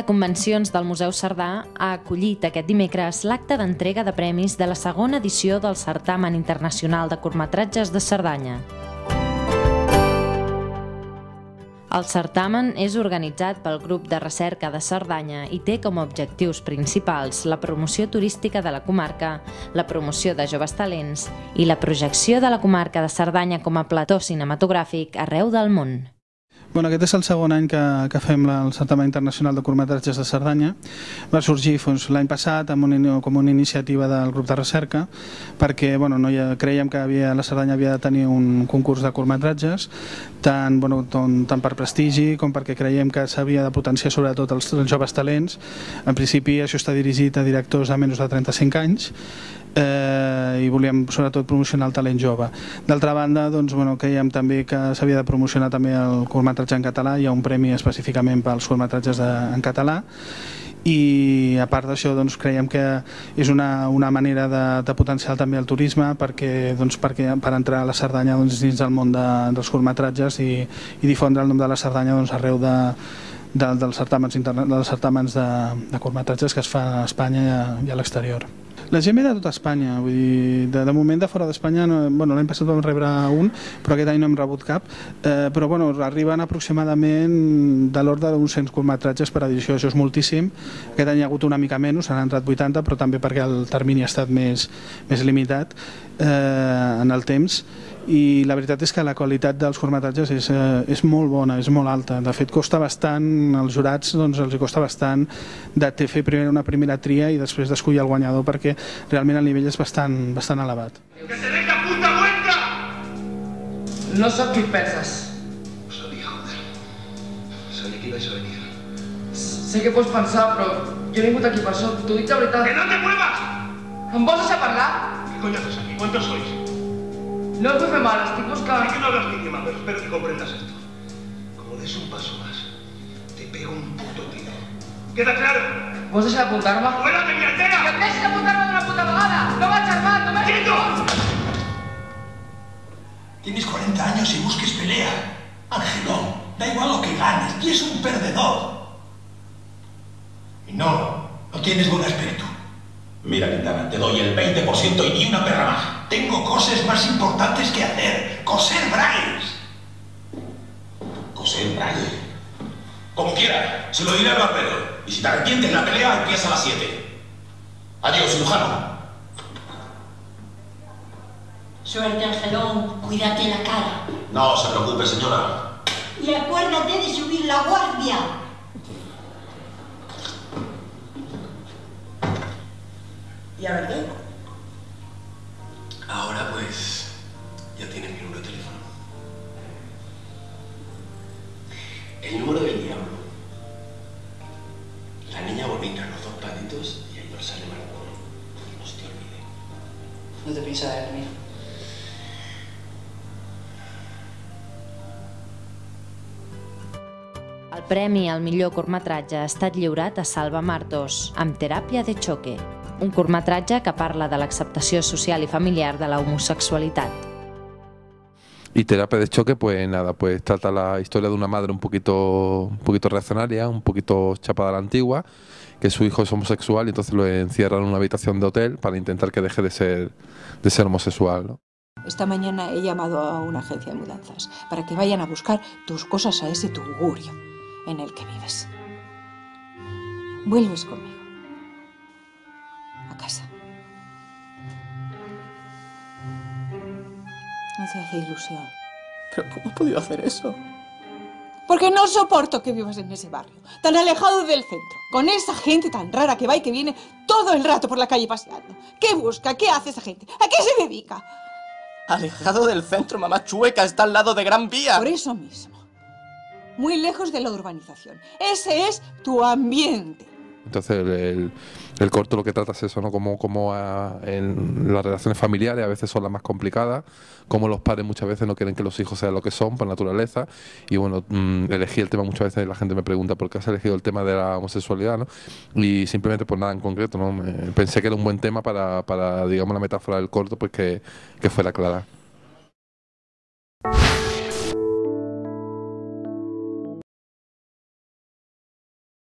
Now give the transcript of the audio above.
de convencions del Museu Cerdà ha acollit aquest dimecres l'acte d'entrega de premis de la segona edició del Certamen Internacional de Curtmetratges de Cerdanya. El certamen és organitzat pel grup de recerca de Cerdanya i té com a objectius principals la promoció turística de la comarca, la promoció de joves talents i la projecció de la comarca de Cerdanya com a plató cinematogràfic arreu del món. Bueno, aquest és el segon any que, que fem el Certamen Internacional de Curtmetratges de Cerdanya. Va sorgir doncs, l'any passat amb una, com una iniciativa del grup de recerca perquè bueno, no ha, creiem que havia, la Cerdanya havia de tenir un concurs de curtmetratges tant, bueno, tant, tant per prestigi com perquè creiem que s'havia de potenciar sobretot els, els joves talents. En principi això està dirigit a directors de menys de 35 anys eh, i volíem sobretot promocionar el talent jove. D'altra banda, doncs, bueno, creiem també que s'havia de promocionar també el curtmetratge en català, hi ha un premi específicament pels curtmetratges de, en català i a part d'això doncs, creiem que és una, una manera de, de potenciar també el turisme perquè, doncs, perquè per entrar a la Cerdanya doncs, dins del món de, dels curtmetratges i, i difondre el nom de la Cerdanya doncs, arreu de, de, dels certàmens, dels certàmens de, de curtmetratges que es fan a Espanya i a, i a l'exterior. La gent ve de tota Espanya, vull dir, de, de moment de fora d'Espanya, no, bueno, l'any passat vam rebre un, però aquest any no hem rebut cap, eh, però bueno, arriben aproximadament de l'ordre d'uns 100 curtmetratges per edició, això és moltíssim, aquest any hi ha hagut una mica menys, han entrat 80, però també perquè el termini ha estat més, més limitat eh, en el temps, i la veritat és que la qualitat dels curtmetratges és, eh, és molt bona, és molt alta. De fet, costa bastant, als jurats doncs, els costa bastant de fer primer una primera tria i després d'escollir el guanyador perquè realment el nivell és bastant, bastant elevat. ¡Que te deja puta vuelta! No sóc qui penses. Ho sabia, joder. Sabia que ibais a venir. Sé que pots pensar, però jo he vingut aquí per això. T'ho dic de ¡Que veritat. no te muevas! Em vols deixar parlar? ¿Qué coño haces aquí? ¿Cuántos sois? No fer mal, estic Sé buscant... que no hablas mi idioma, pero espero que comprendas esto. Como des un paso más, te pego un puto tiro. ¿Queda claro? Vols deixar d'apuntar-me? ¡Fuera de mi Que em altera! deixis d'apuntar-me d'una puta vegada! No vaig armat, no m'has ¡Quieto! Tienes 40 años y busques pelea. Angelón, da igual lo que ganes, y es un perdedor. Y no, no tienes buen aspecto. Mira, Quintana, te doy el 20% y ni una perra más. Tengo cosas más importantes que hacer. Coser bragues. ¿Coser bragues? Como quiera, se lo diré al barbero. Y si te arrepientes, la pelea empieza a las 7. Adiós, cirujano. Suerte, Angelón, cuídate la cara. No se preocupe, señora. Y acuérdate de subir la guardia. I a veure, Ahora El número del diablo. La niña bonita, los dos patitos y el dorsal de Marcón. No se te olvide. no te piensa de mí. El premi al millor curtmetratge ha estat lliurat a Salva Martos, amb Teràpia de Choque, un curtmetratge que parla de l'acceptació social i familiar de la homosexualitat. Y terapia de choque, pues nada, pues trata la historia de una madre un poquito, un poquito reaccionaria, un poquito chapada a la antigua, que su hijo es homosexual y entonces lo encierran en una habitación de hotel para intentar que deje de ser, de ser homosexual. Esta mañana he llamado a una agencia de mudanzas para que vayan a buscar tus cosas a ese tugurio en el que vives. Vuelves conmigo. Hace ilusión. Però com has podido hacer eso? Porque no soporto que vivas en ese barrio, tan alejado del centro, con esa gente tan rara que va y que viene todo el rato por la calle paseando. ¿Qué busca? ¿Qué hace esa gente? ¿A qué se dedica? Alejado del centro, mamá chueca, está al lado de Gran Vía. Por eso mismo. Muy lejos de la urbanización. Ese es tu ambiente. Entonces el, corto lo que trata es eso, ¿no? Como, como en las relaciones familiares a veces son las más complicadas, como los padres muchas veces no quieren que los hijos sean lo que son por naturaleza. Y bueno, mm, elegí el tema muchas veces, la gente me pregunta por qué has elegido el tema de la homosexualidad, ¿no? Y simplemente pues nada en concreto, ¿no? Me- pensé que era un buen tema para, para digamos, la metáfora del corto, pues que, que fuera clara.